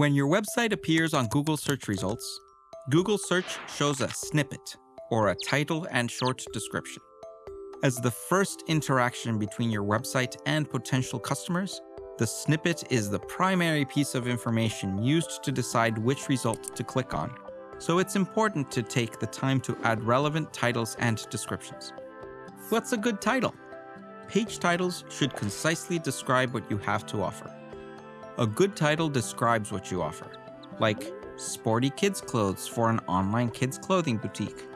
When your website appears on Google search results, Google search shows a snippet, or a title and short description. As the first interaction between your website and potential customers, the snippet is the primary piece of information used to decide which result to click on, so it's important to take the time to add relevant titles and descriptions. What's a good title? Page titles should concisely describe what you have to offer. A good title describes what you offer, like sporty kids clothes for an online kids clothing boutique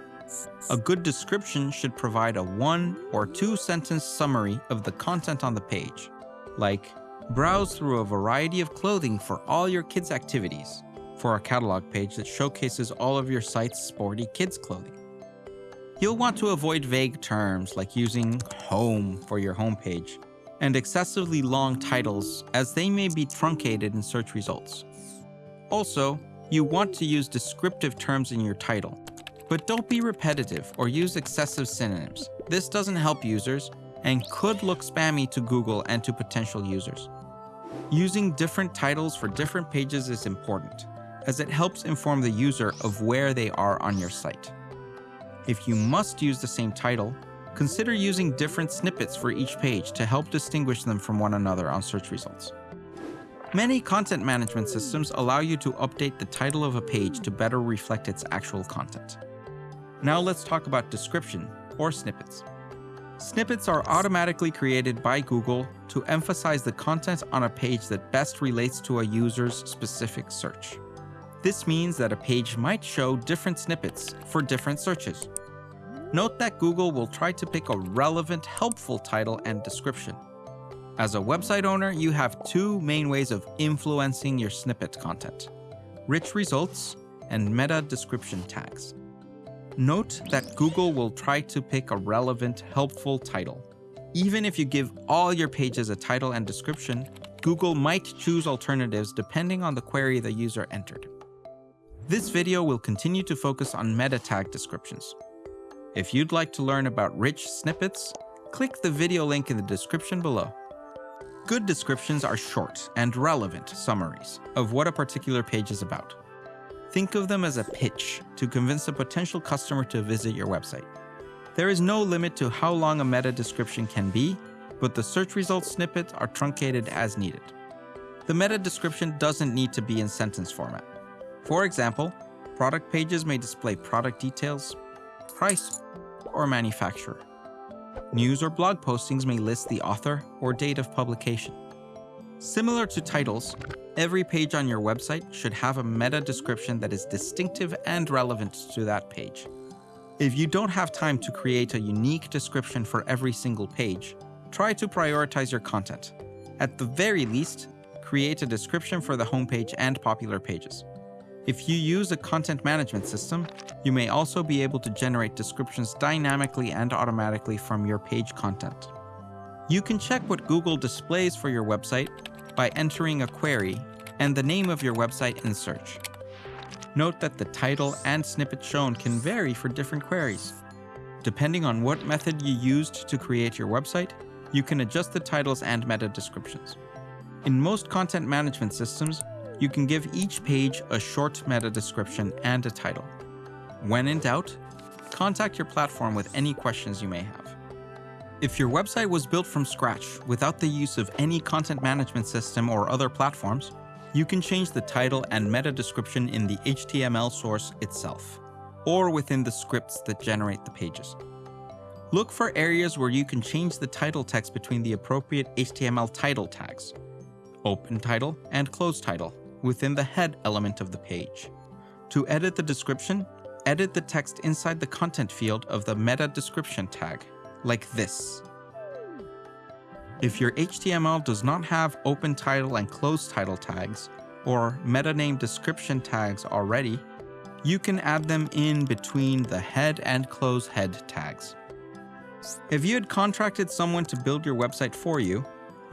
a good description should provide a one or two sentence summary of the content on the page, like browse through a variety of clothing for all your kids' activities, for a catalog page that showcases all of your site's sporty kids' clothing. You'll want to avoid vague terms like using home for your homepage and excessively long titles as they may be truncated in search results. Also, you want to use descriptive terms in your title, but don't be repetitive or use excessive synonyms. This doesn't help users and could look spammy to Google and to potential users. Using different titles for different pages is important, as it helps inform the user of where they are on your site. If you must use the same title, consider using different snippets for each page to help distinguish them from one another on search results. Many content management systems allow you to update the title of a page to better reflect its actual content. Now let's talk about description, or snippets. Snippets are automatically created by Google to emphasize the content on a page that best relates to a user's specific search. This means that a page might show different snippets for different searches. Note that Google will try to pick a relevant, helpful title and description. As a website owner, you have two main ways of influencing your snippet content. Rich results and meta description tags. Note that Google will try to pick a relevant, helpful title. Even if you give all your pages a title and description, Google might choose alternatives depending on the query the user entered. This video will continue to focus on meta tag descriptions. If you'd like to learn about rich snippets, click the video link in the description below. Good descriptions are short and relevant summaries of what a particular page is about. Think of them as a pitch to convince a potential customer to visit your website. There is no limit to how long a meta description can be, but the search results snippets are truncated as needed. The meta description doesn't need to be in sentence format. For example, product pages may display product details, price, or manufacturer. News or blog postings may list the author or date of publication. Similar to titles, Every page on your website should have a meta description that is distinctive and relevant to that page. If you don't have time to create a unique description for every single page, try to prioritize your content. At the very least, create a description for the homepage and popular pages. If you use a content management system, you may also be able to generate descriptions dynamically and automatically from your page content. You can check what Google displays for your website by entering a query and the name of your website in search. Note that the title and snippet shown can vary for different queries. Depending on what method you used to create your website, you can adjust the titles and meta descriptions. In most content management systems, you can give each page a short meta description and a title. When in doubt, contact your platform with any questions you may have. If your website was built from scratch without the use of any content management system or other platforms, you can change the title and meta description in the HTML source itself, or within the scripts that generate the pages. Look for areas where you can change the title text between the appropriate HTML title tags, open title and close title, within the head element of the page. To edit the description, edit the text inside the content field of the meta description tag like this. If your HTML does not have open title and close title tags, or meta name description tags already, you can add them in between the head and close head tags. If you had contracted someone to build your website for you,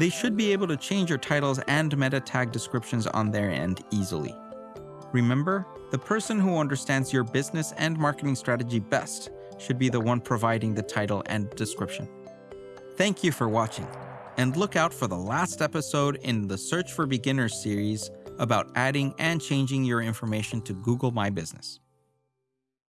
they should be able to change your titles and meta tag descriptions on their end easily. Remember, the person who understands your business and marketing strategy best should be the one providing the title and description. Thank you for watching, and look out for the last episode in the Search for Beginners series about adding and changing your information to Google My Business.